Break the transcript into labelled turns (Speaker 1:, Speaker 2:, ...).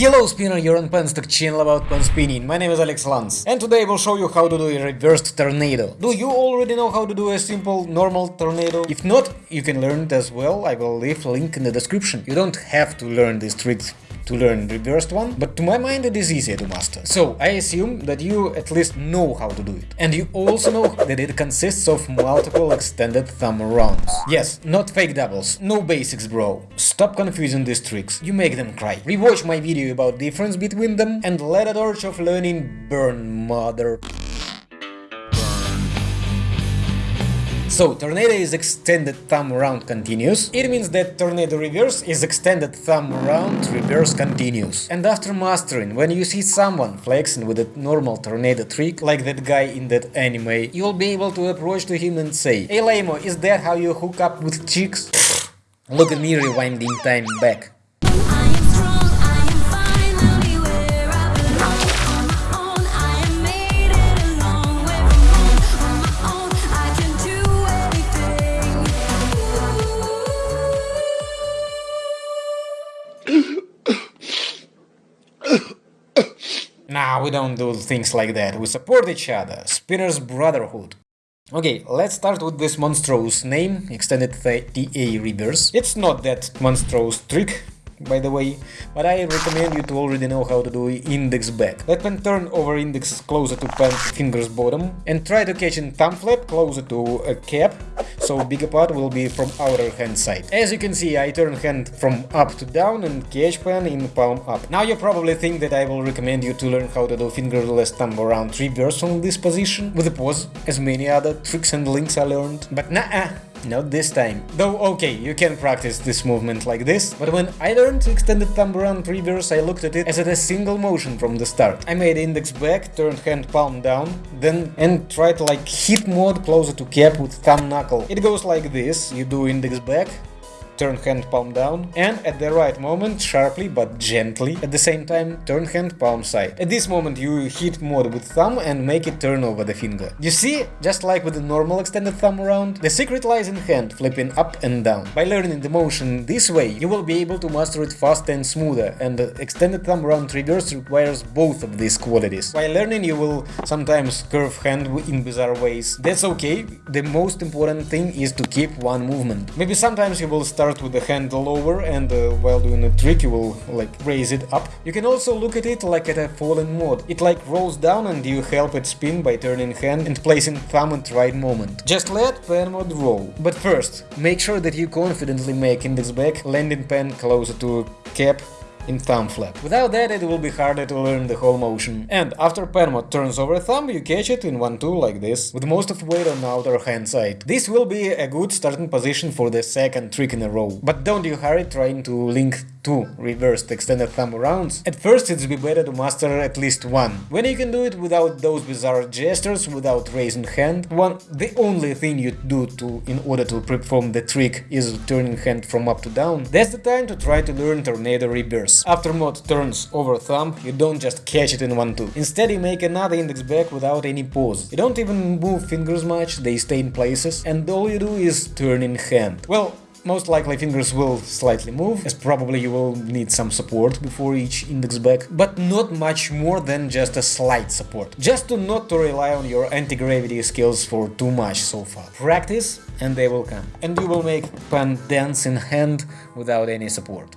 Speaker 1: Hello spinner, you're on Penstock channel about pen spinning. My name is Alex Lance and today I will show you how to do a reversed tornado. Do you already know how to do a simple normal tornado? If not, you can learn it as well, I will leave a link in the description. You don't have to learn these tricks to learn reversed one, but to my mind it is easier to master. So I assume that you at least know how to do it. And you also know that it consists of multiple extended thumb rounds. Yes, not fake doubles, no basics bro. Stop confusing these tricks, you make them cry. Rewatch my video about difference between them and let a torch of learning burn mother. So, tornado is extended thumb round continuous. It means that tornado reverse is extended thumb round reverse continuous. And after mastering, when you see someone flexing with a normal tornado trick, like that guy in that anime, you'll be able to approach to him and say, Hey Lamo, is that how you hook up with chicks? Look at me rewinding time back. We don't do things like that, we support each other, Spinner's Brotherhood. Okay, let's start with this monstrous name, extended TA reverse. It's not that monstrous trick, by the way, but I recommend you to already know how to do index back. Let pen turn over index closer to pen fingers bottom and try to catch in thumb flap closer to a cap, so bigger part will be from outer hand side. As you can see, I turn hand from up to down and catch pen in palm up. Now you probably think that I will recommend you to learn how to do fingerless thumb around reverse from this position with a pause, as many other tricks and links I learned, but nah, not this time. Though okay, you can practice this movement like this, but when I learned extended thumb around reverse I looked at it as at a single motion from the start. I made index back, turned hand palm down, then and tried like hit mode closer to cap with thumb knuckle. It goes like this, you do index back, turn hand palm down, and at the right moment, sharply but gently, at the same time, turn hand palm side. At this moment you hit mode with thumb and make it turn over the finger. You see, just like with the normal extended thumb around, the secret lies in hand, flipping up and down. By learning the motion this way, you will be able to master it faster and smoother, and extended thumb round triggers requires both of these qualities. By learning you will sometimes curve hand in bizarre ways. That's okay, the most important thing is to keep one movement. Maybe sometimes you will start with the handle over and uh, while doing a trick you will like raise it up. You can also look at it like at a falling mode. It like rolls down and you help it spin by turning hand and placing thumb at right moment. Just let pen mode roll. But first, make sure that you confidently make index back, landing pen closer to cap in thumb flap. Without that it will be harder to learn the whole motion. And after pen mode turns over thumb, you catch it in 1-2 like this, with most of weight on outer hand side. This will be a good starting position for the second trick in a row. But don't you hurry trying to link two reversed extended thumb rounds. At first it's be better to master at least one. When you can do it without those bizarre gestures, without raising hand, one the only thing you do to in order to perform the trick is turning hand from up to down, that's the time to try to learn tornado reverse. After mode turns over thumb, you don't just catch it in 1-2. Instead you make another index back without any pause. You don't even move fingers much, they stay in places, and all you do is turn in hand. Well, most likely fingers will slightly move, as probably you will need some support before each index back, but not much more than just a slight support. Just to not to rely on your anti-gravity skills for too much so far. Practice and they will come. And you will make pen dance in hand without any support.